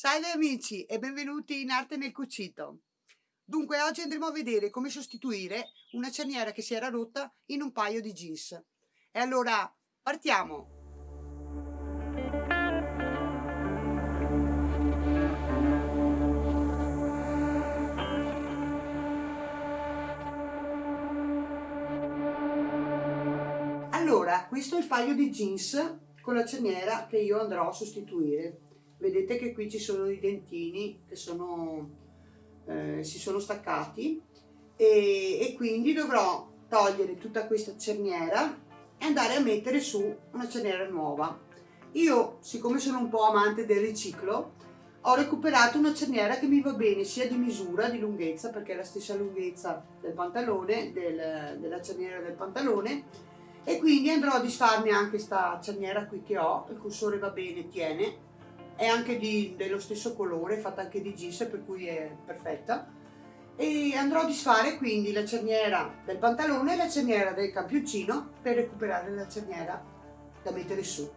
Salve amici e benvenuti in Arte nel Cucito. Dunque oggi andremo a vedere come sostituire una cerniera che si era rotta in un paio di jeans. E allora partiamo! Allora, questo è il paio di jeans con la cerniera che io andrò a sostituire vedete che qui ci sono i dentini che sono, eh, si sono staccati e, e quindi dovrò togliere tutta questa cerniera e andare a mettere su una cerniera nuova. Io siccome sono un po' amante del riciclo ho recuperato una cerniera che mi va bene sia di misura, di lunghezza perché è la stessa lunghezza del pantalone, del, della cerniera del pantalone e quindi andrò a disfarmi anche questa cerniera qui che ho, il cursore va bene, tiene è anche di, dello stesso colore, fatta anche di jeans, per cui è perfetta. E andrò a disfare quindi la cerniera del pantalone e la cerniera del campioncino per recuperare la cerniera da mettere su.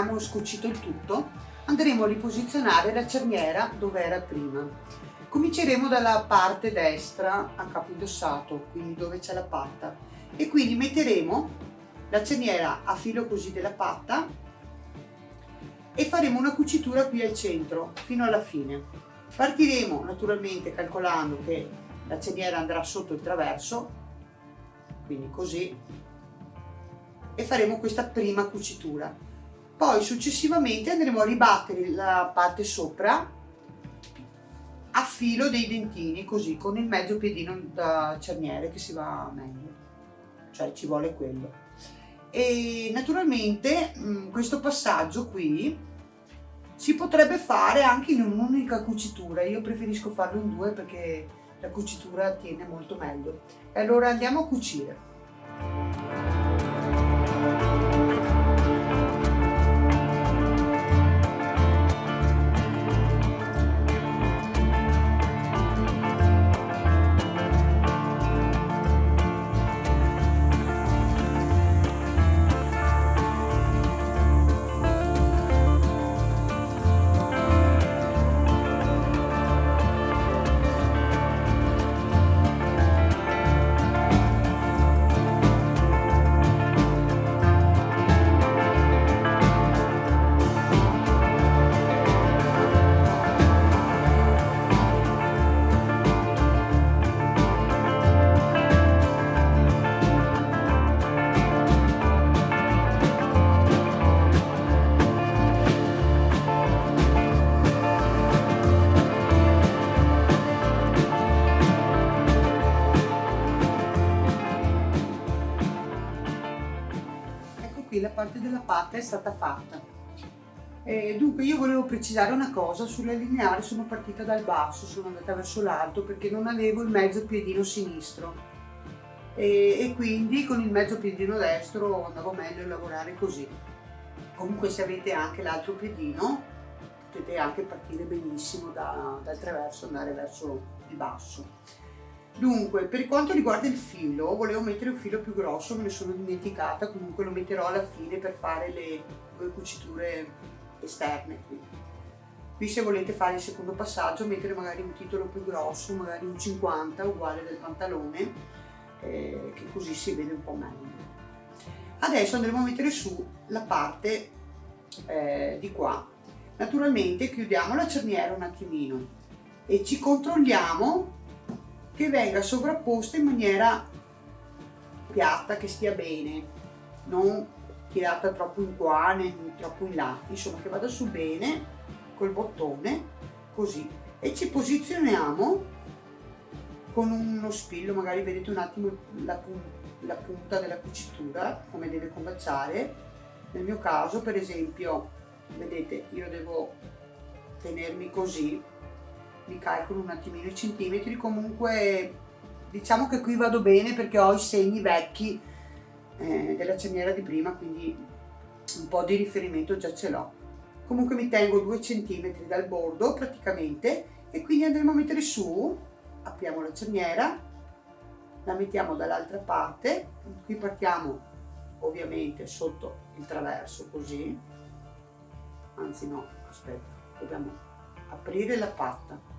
Abbiamo scocito il tutto, andremo a riposizionare la cerniera dove era prima. Cominceremo dalla parte destra a capo indossato, quindi dove c'è la patta, e quindi metteremo la cerniera a filo così della patta e faremo una cucitura qui al centro fino alla fine. Partiremo naturalmente calcolando che la cerniera andrà sotto il traverso, quindi così, e faremo questa prima cucitura. Poi successivamente andremo a ribattere la parte sopra a filo dei dentini, così, con il mezzo piedino da cerniere che si va meglio, cioè ci vuole quello. E naturalmente questo passaggio qui si potrebbe fare anche in un'unica cucitura, io preferisco farlo in due perché la cucitura tiene molto meglio. E allora andiamo a cucire. Patta è stata fatta. E dunque io volevo precisare una cosa, sulla lineare sono partita dal basso, sono andata verso l'alto perché non avevo il mezzo piedino sinistro e, e quindi con il mezzo piedino destro andavo meglio a lavorare così. Comunque se avete anche l'altro piedino potete anche partire benissimo da, dal traverso andare verso il basso. Dunque, per quanto riguarda il filo, volevo mettere un filo più grosso, me ne sono dimenticata, comunque lo metterò alla fine per fare le due cuciture esterne qui. Qui se volete fare il secondo passaggio, mettere magari un titolo più grosso, magari un 50, uguale del pantalone, eh, che così si vede un po' meglio. Adesso andremo a mettere su la parte eh, di qua. Naturalmente chiudiamo la cerniera un attimino e ci controlliamo che venga sovrapposta in maniera piatta, che stia bene, non tirata troppo in qua né troppo in là, insomma che vada su bene col bottone, così. E ci posizioniamo con uno spillo, magari vedete un attimo la, la punta della cucitura, come deve combaciare. Nel mio caso, per esempio, vedete, io devo tenermi così li calcolo un attimino i centimetri, comunque diciamo che qui vado bene perché ho i segni vecchi eh, della cerniera di prima, quindi un po' di riferimento già ce l'ho. Comunque mi tengo due centimetri dal bordo praticamente e quindi andremo a mettere su, apriamo la cerniera, la mettiamo dall'altra parte, qui partiamo ovviamente sotto il traverso così, anzi no, aspetta, dobbiamo aprire la patta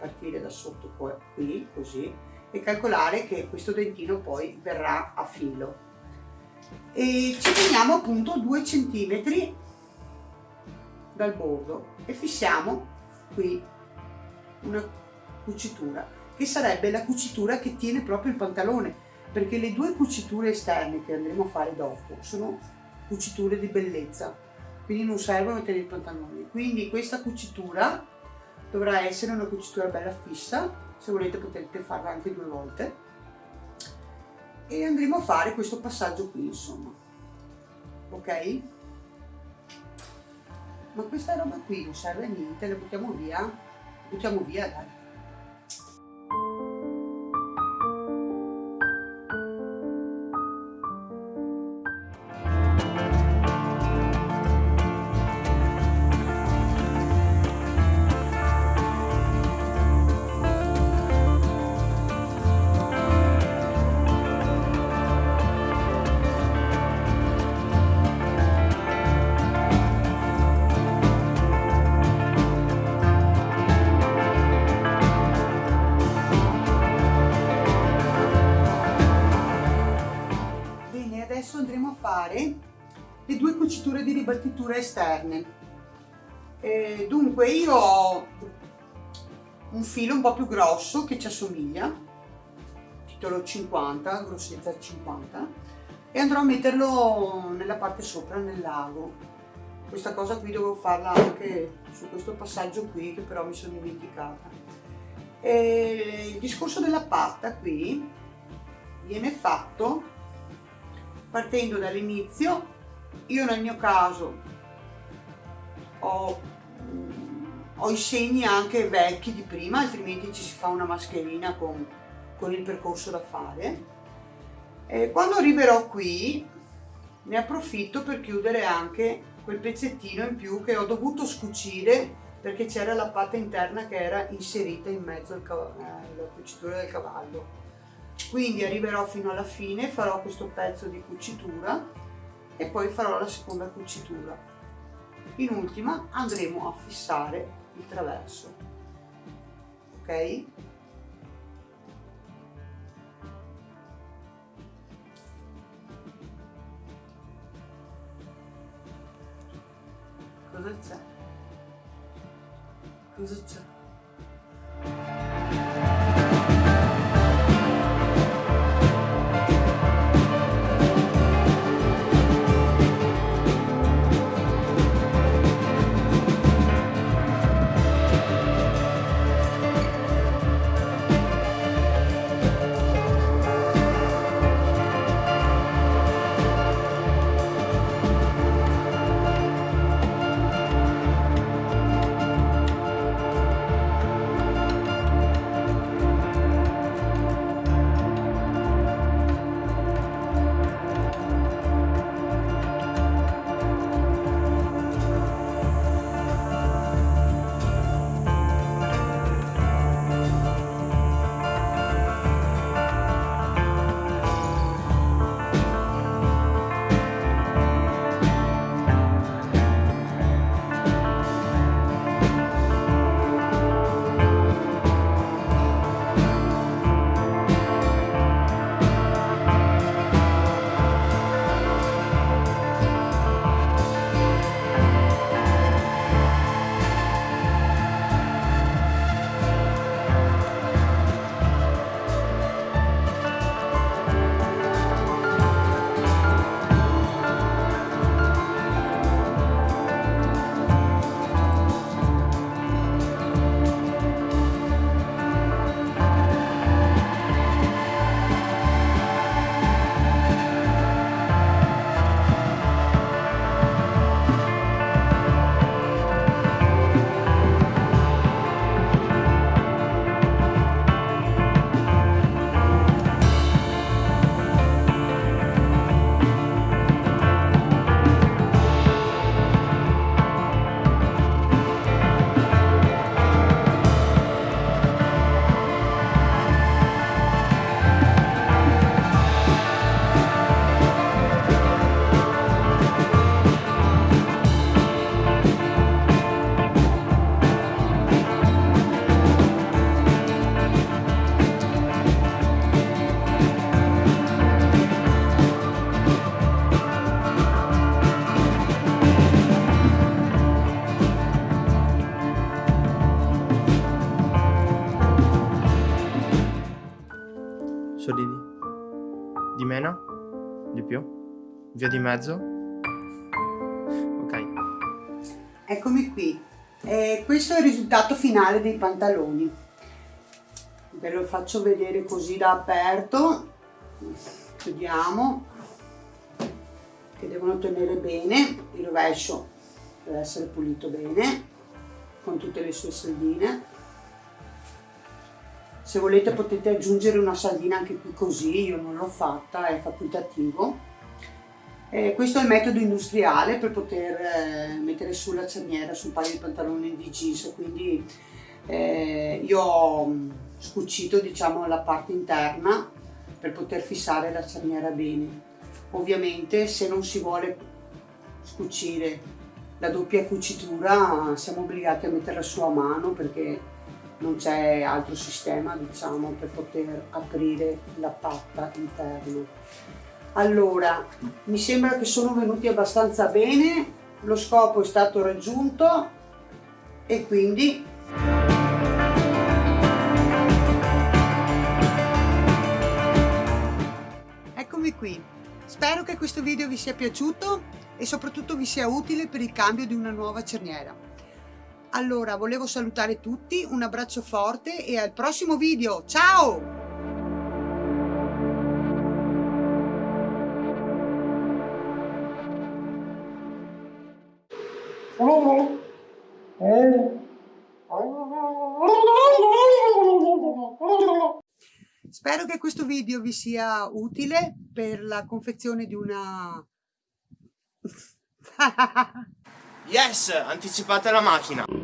partire da sotto qui così e calcolare che questo dentino poi verrà a filo. E ci teniamo appunto 2 centimetri dal bordo e fissiamo qui una cucitura che sarebbe la cucitura che tiene proprio il pantalone perché le due cuciture esterne che andremo a fare dopo sono cuciture di bellezza quindi non servono a tenere il pantalone quindi questa cucitura dovrà essere una cucitura bella fissa se volete potete farla anche due volte. E andremo a fare questo passaggio qui insomma. Ok? Ma questa roba qui non serve a niente la buttiamo via. Buttiamo via dai ribattitura esterne. E dunque io ho un filo un po' più grosso che ci assomiglia, titolo 50, grossezza 50, e andrò a metterlo nella parte sopra, nel lago. Questa cosa qui dovevo farla anche su questo passaggio qui che però mi sono dimenticata. E il discorso della patta qui viene fatto partendo dall'inizio. Io nel mio caso ho ho i segni anche vecchi di prima, altrimenti ci si fa una mascherina con, con il percorso da fare. E quando arriverò qui ne approfitto per chiudere anche quel pezzettino in più che ho dovuto scucire perché c'era la patta interna che era inserita in mezzo alla eh, cucitura del cavallo. Quindi arriverò fino alla fine, farò questo pezzo di cucitura e poi farò la seconda cucitura. In ultima andremo a fissare il traverso ok? Cosa c'è? Cosa c'è Via di mezzo? Ok. Eccomi qui. Eh, questo è il risultato finale dei pantaloni. Ve lo faccio vedere così da aperto. Chiudiamo. Che devono tenere bene. Il rovescio deve essere pulito bene con tutte le sue saldine. Se volete potete aggiungere una saldina anche qui così, io non l'ho fatta, è facoltativo eh, questo è il metodo industriale per poter eh, mettere su la cerniera su un paio di pantaloni di jeans, quindi eh, io ho mm, scucito diciamo, la parte interna per poter fissare la cerniera bene. Ovviamente se non si vuole scucire la doppia cucitura siamo obbligati a metterla su a mano perché non c'è altro sistema diciamo per poter aprire la patta interna allora mi sembra che sono venuti abbastanza bene lo scopo è stato raggiunto e quindi eccomi qui. Spero che questo video vi sia piaciuto e soprattutto vi sia utile per il cambio di una nuova cerniera. Allora volevo salutare tutti un abbraccio forte e al prossimo video. Ciao Spero che questo video vi sia utile per la confezione di una... yes! Anticipate la macchina!